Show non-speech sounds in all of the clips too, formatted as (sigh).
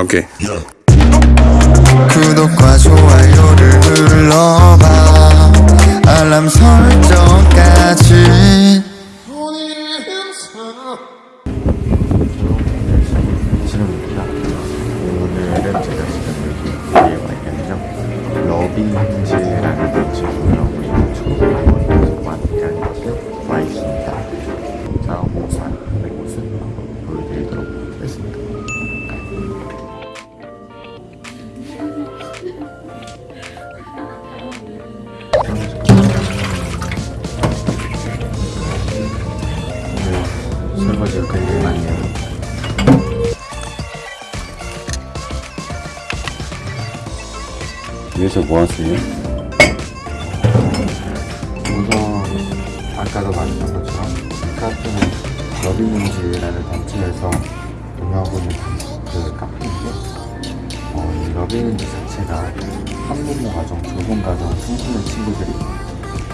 오케이. 구독과 좋아요를 눌러봐 알람 설정까지 지금입니다. 오늘은 제가 지금 여기에 와 있는데요. 러빙즈라는 곳이고 설거지가 굉장히 많네요. 여기서 뭐 하세요? 우선 아까도 말했던 것처럼 이 카페는 러빙인즈라는 단체에서 운영하고 있는 그 카페인데 어, 이 러빙인즈 자체가 학문모 과정, 조선 과정, 청소년 친구들이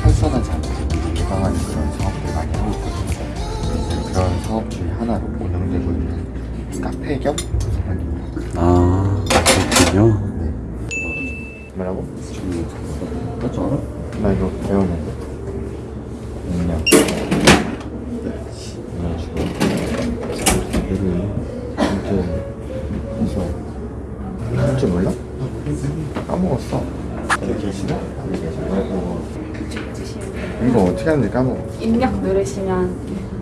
탈선하지 않도록 예방하는 그런 사업들 많이 하고 있거든요. 그런 사업 중에 하나로 운영되고 있는 카페 겸 도서관입니다. 아, 그렇군요. 네. 뭐라고? 맞지 않아? 나 이거 배웠는데. 할줄 몰라? 까먹었어. 여기 계시나? 여기 계시나? 이거 어떻게 하는지 까먹어. 입력 누르시면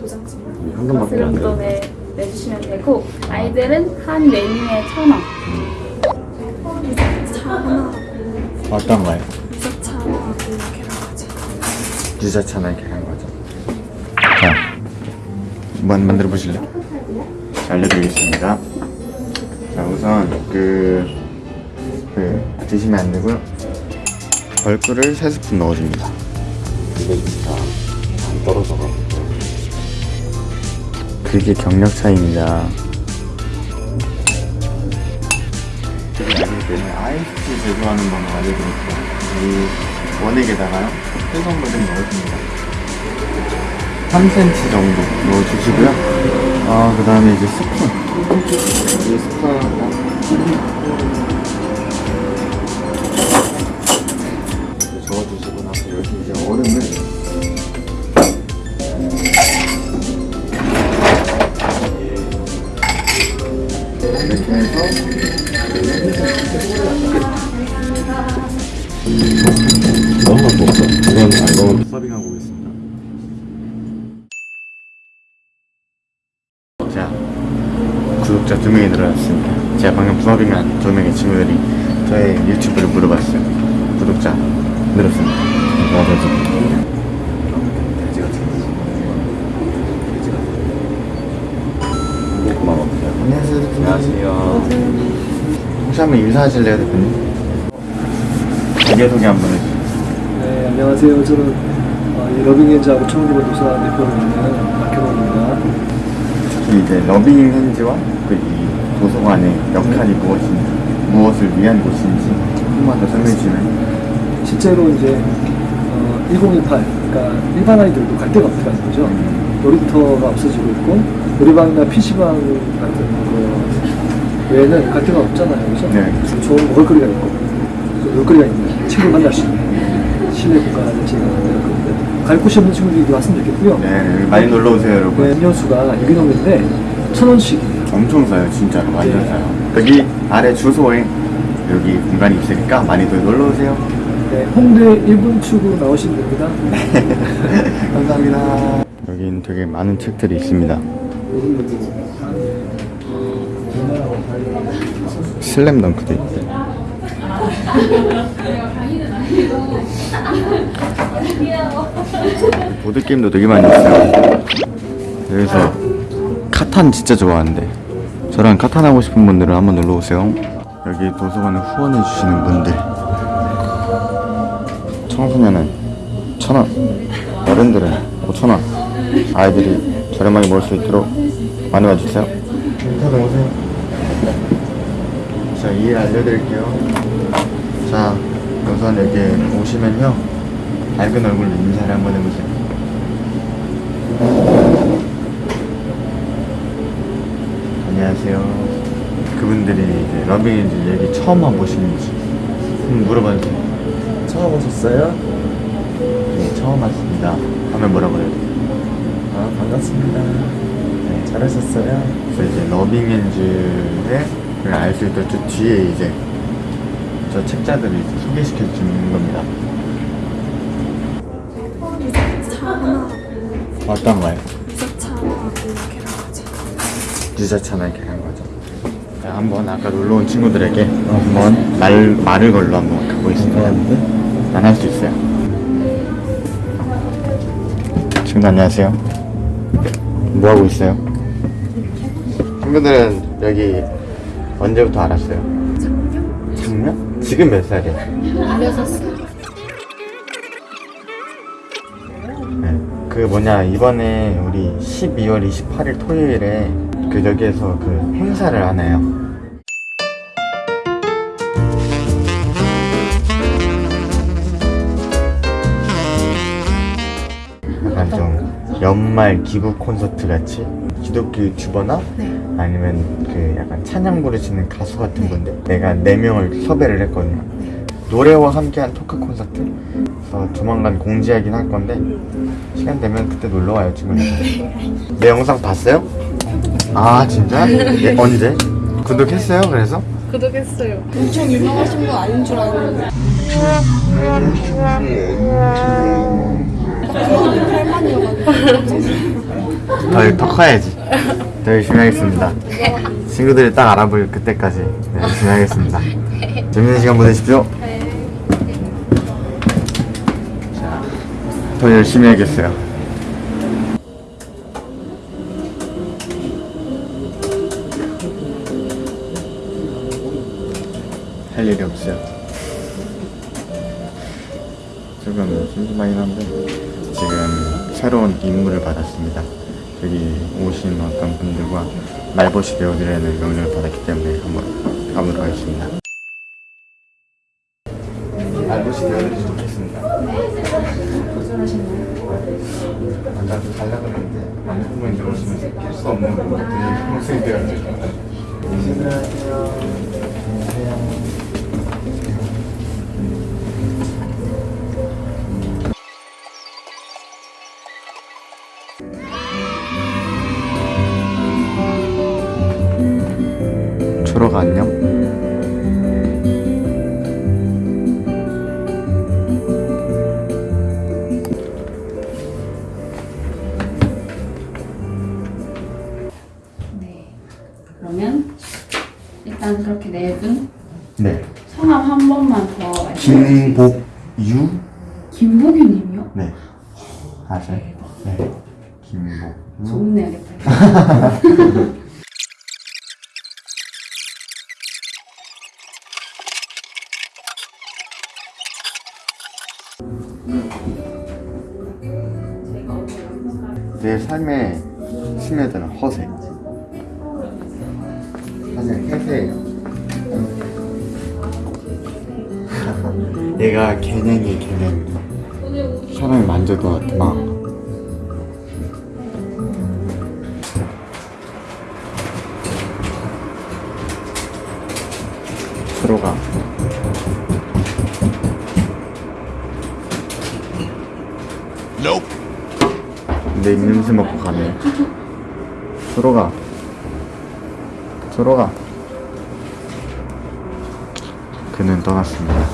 도장 현금밖에 안 돼요. 정도에 내주시면 되고 아이들은 한 메뉴에 천 원. 어떤 거요? 하나, 계란까지. 유자차나 거죠. 자, 한번 만들어 보실래요? 자, 알려드리겠습니다. 자, 우선 그, 그 드시면 안 되고요. 벌꿀을 3스푼 넣어줍니다. 이게 진짜 안 떨어져가지고. 그게 경력 차이입니다. 아이스티 제조하는 방법 알려드릴게요. 이 원액에다가요, 해산물을 넣어줍니다. 3cm 정도 넣어주시고요. 아, 그 다음에 이제 스푼. 이 스푼. 저어주시고 나서 여기 이제 얼음을 너무 갖고 없어. 이건 알고 서빙하고 있습니다. 자, 구독자 두 명이 늘어났습니다. 제가 방금 서빙한 두 명의 친구들이 저의 유튜브를 물어봤어요. 구독자 늘었습니다. 지금. 돼지 같은 거. 돼지 같은 거. 고마워. 안녕하세요, 대표님. 안녕하세요. 혹시 한번 인사하실래요, 대표님? 자기소개 한번 해주세요. 네, 안녕하세요. 저는 어, 이 러빙엔즈하고 청주번 도서관 대표로 있는. 특히 이제 러빙 핸즈와 그 이 도서관의 역할이 무엇인지, 무엇을 위한 곳인지 조금만 더 설명해 주시면 실제로 이제 어, 1018, 그러니까 일반 아이들도 갈 데가 없다는 거죠. 놀이터가 없어지고 있고 놀이방이나 PC방 같은 거 외에는 갈 데가 없잖아요. 그죠? 네. 좋은 먹을거리가 있고 또 놀거리가 있는 친구 만날 수 있는 실내 공간을 만들었거든요. 갈 곳이 없는 친구들이 왔으면 좋겠고요. 네, 많이 놀러 오세요, 여러분. 네, 음료수가 유기농인데 천 원씩이에요. 엄청 싸요, 진짜로. 완전 네. 싸요. 여기 아래 주소에 여기 공간이 있으니까 많이들 놀러 오세요. 네, 홍대 1분 출구로 나오시면 됩니다. (laughs) 감사합니다. 여긴 되게 많은 책들이 있습니다. 슬램덩크도 있고. 보드게임도 되게 많이 있어요. 여기서 카탄 진짜 좋아하는데 저랑 카탄 하고 싶은 분들은 한번 놀러 오세요. 여기 도서관에 후원해 주시는 분들 청소년은 천 원, 어른들은 오천 원. 아이들이 저렴하게 먹을 수 있도록 많이 와주세요. 인사도 오세요. 자, 이해 알려드릴게요. 자, 우선 여기 오시면요. 밝은 얼굴로 인사를 한번 해보세요. 안녕하세요. 그분들이 이제 러빙인지 얘기 처음 와보시는지 한번 물어봐도 돼요? 처음 오셨어요? 네, 처음 왔습니다. 하면 뭐라고 해요? 아 반갑습니다. 네, 잘하셨어요? 그래서 이제 러빙엔즈를 알수 있던 저 뒤에 이제 저 책자들을 소개시켜 주는 겁니다. 어떤 거요? 유자차나 계란 과자. 자, 한번 아까 놀러 온 친구들에게 한번 말 말을 걸로 한번 가보겠습니다. 난할수 있어요. 친구 안녕하세요. 뭐 하고 있어요? 친구들은 여기 언제부터 알았어요? 작년? 작년? 지금 몇 살이에요? 16살. 네, 그 뭐냐 이번에 우리 12월 28일 토요일에 그 여기에서 그 행사를 하나요? 약간 좀 연말 기부 콘서트 같이 기독교 유튜버나 아니면 그 약간 찬양 부르시는 가수 같은 분들 내가 네 명을 섭외를 했거든요. 노래와 함께한 토크 콘서트. 그래서 조만간 공지하긴 할 건데 시간 되면 그때 놀러 와요 친구들. 내 영상 봤어요? 아 진짜? 예, 언제? 구독했어요? 그래서? 구독했어요. 엄청 유명하신 분 아닌 줄 알고 더, 더 커야지. 더 열심히 하겠습니다. 친구들이 딱 알아볼 그때까지 네, 열심히 하겠습니다. 재밌는 시간 보내십시오. 자, 더 열심히 하겠어요. 할 일이 없어요. 조금 심심하긴 한데 지금 새로운 임무를 받았습니다. 여기 오신 어떤 분들과 말벗이 되어드리는 명령을 받았기 때문에 한번 가보도록 하겠습니다. 말벗이 되어드리지 좋겠습니다. 아까 좀 달라고 했는데 남편분이 오시면서 필수 없는 분들이 평소에 되어드리죠. 안녕하세요. 초로가 일단 그렇게 네 분 네. 성함 한 번만 더 말씀해 주세요. 김복유? 김복유님이요? 네. 아세요? 네. 김복. 소문 내야겠다. 내 삶에 스며드는 허세. 해세예요. (laughs) 얘가 개냥이 개냥이. 사람이 만져도 막. 들어가. 내 입냄새 맡고 가네. 들어가. 들어가. 그는 떠났습니다.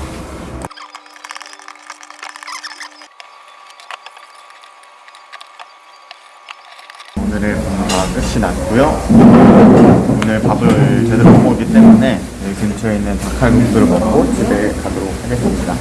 오늘의 공부가 끝이 났고요. 오늘 밥을 제대로 못 먹기 때문에 여기 근처에 있는 닭칼국수를 먹고 집에 가도록 하겠습니다.